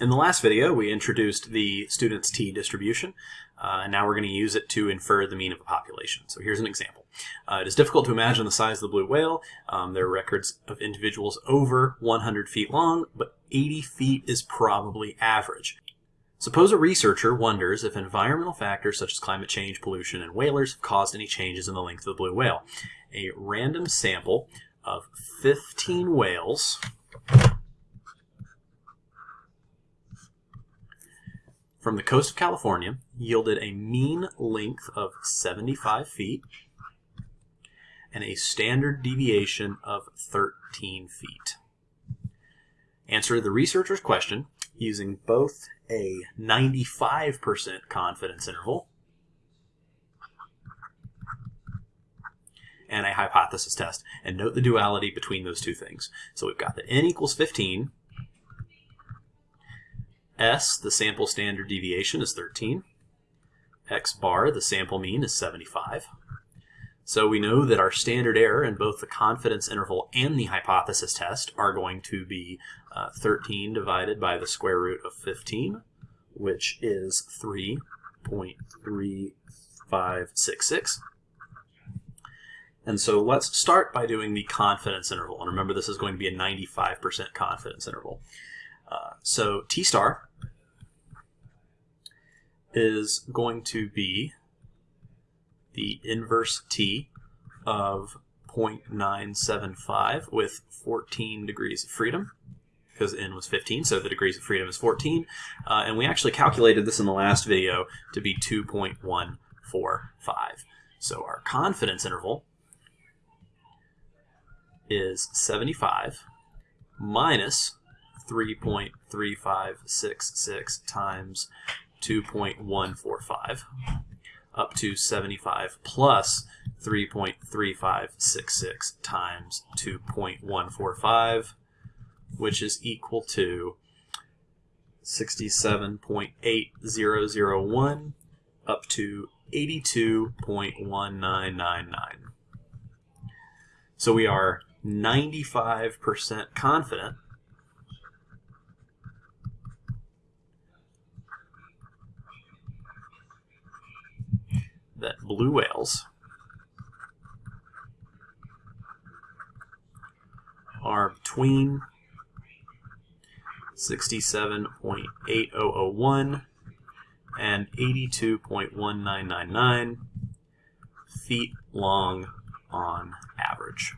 In the last video, we introduced the student's t-distribution, uh, and now we're going to use it to infer the mean of a population. So here's an example. Uh, it is difficult to imagine the size of the blue whale. Um, there are records of individuals over 100 feet long, but 80 feet is probably average. Suppose a researcher wonders if environmental factors such as climate change, pollution, and whalers have caused any changes in the length of the blue whale. A random sample of 15 whales from the coast of California yielded a mean length of 75 feet and a standard deviation of 13 feet. Answer the researcher's question using both a 95% confidence interval and a hypothesis test. And note the duality between those two things. So we've got the n equals 15 S, the sample standard deviation, is 13. X bar, the sample mean, is 75. So we know that our standard error in both the confidence interval and the hypothesis test are going to be uh, 13 divided by the square root of 15, which is 3.3566. And so let's start by doing the confidence interval. And remember, this is going to be a 95% confidence interval. Uh, so T star is going to be the inverse T of 0.975 with 14 degrees of freedom because n was 15, so the degrees of freedom is 14. Uh, and we actually calculated this in the last video to be 2.145. So our confidence interval is 75 minus 3.3566 times 2.145 up to 75 plus 3.3566 times 2.145 which is equal to 67.8001 up to 82.1999. So we are 95% confident that blue whales are between 67.8001 and 82.1999 feet long on average.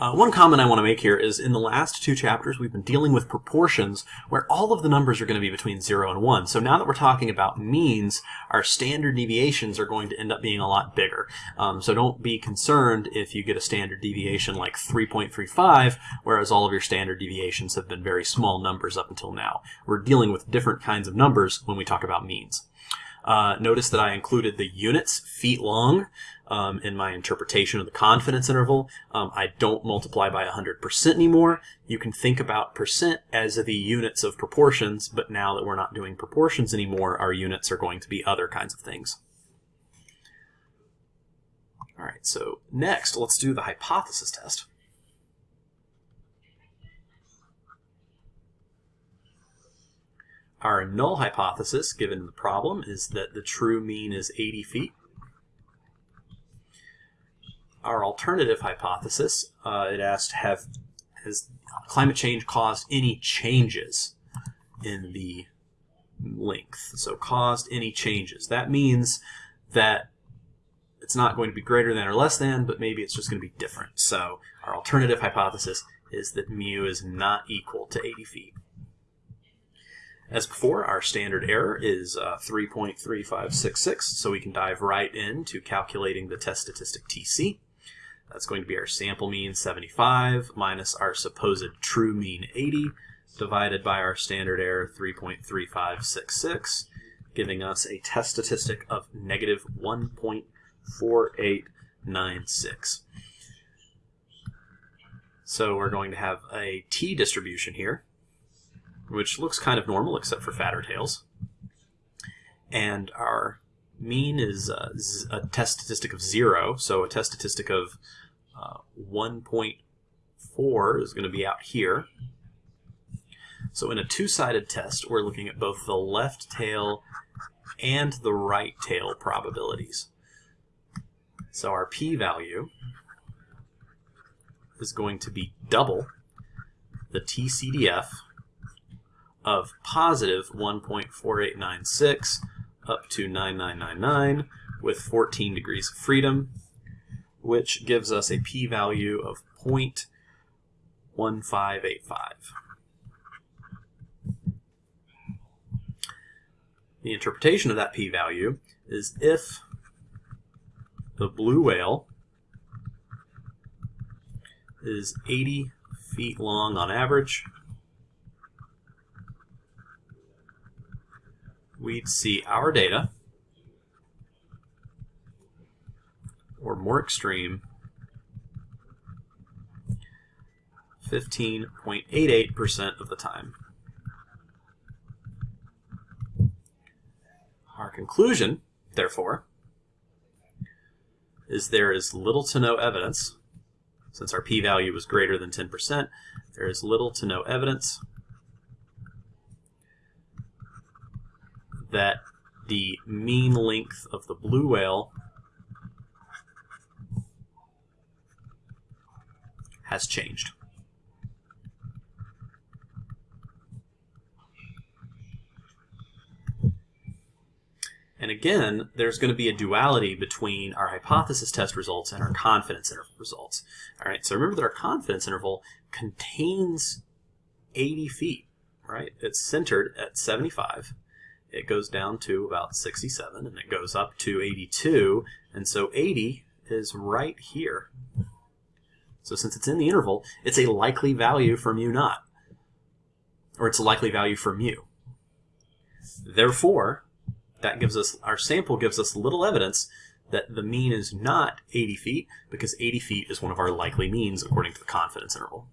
Uh, one comment I want to make here is in the last two chapters we've been dealing with proportions where all of the numbers are going to be between 0 and 1. So now that we're talking about means, our standard deviations are going to end up being a lot bigger. Um, so don't be concerned if you get a standard deviation like 3.35, whereas all of your standard deviations have been very small numbers up until now. We're dealing with different kinds of numbers when we talk about means. Uh, notice that I included the units, feet long, um, in my interpretation of the confidence interval. Um, I don't multiply by 100% anymore. You can think about percent as the units of proportions, but now that we're not doing proportions anymore, our units are going to be other kinds of things. All right, so next, let's do the hypothesis test. Our null hypothesis, given the problem, is that the true mean is 80 feet. Our alternative hypothesis, uh, it asked, have has climate change caused any changes in the length? So caused any changes. That means that it's not going to be greater than or less than, but maybe it's just going to be different. So our alternative hypothesis is that mu is not equal to 80 feet. As before, our standard error is uh, 3.3566, so we can dive right into calculating the test statistic TC. That's going to be our sample mean 75 minus our supposed true mean 80 divided by our standard error 3.3566, giving us a test statistic of negative 1.4896. So we're going to have a t-distribution here which looks kind of normal except for fatter tails. And our mean is a, a test statistic of 0, so a test statistic of uh, 1.4 is going to be out here. So in a two-sided test, we're looking at both the left tail and the right tail probabilities. So our p-value is going to be double the TCDF of positive 1.4896 up to 9999 with 14 degrees of freedom, which gives us a p-value of 0.1585. The interpretation of that p-value is if the blue whale is 80 feet long on average, we'd see our data, or more extreme, 15.88% of the time. Our conclusion, therefore, is there is little to no evidence, since our p-value was greater than 10%, there is little to no evidence that the mean length of the blue whale has changed. And again, there's going to be a duality between our hypothesis test results and our confidence interval results. All right, so remember that our confidence interval contains 80 feet, right? It's centered at 75. It goes down to about 67, and it goes up to 82, and so 80 is right here. So since it's in the interval, it's a likely value for mu naught, or it's a likely value for mu. Therefore, that gives us, our sample gives us little evidence that the mean is not 80 feet because 80 feet is one of our likely means according to the confidence interval.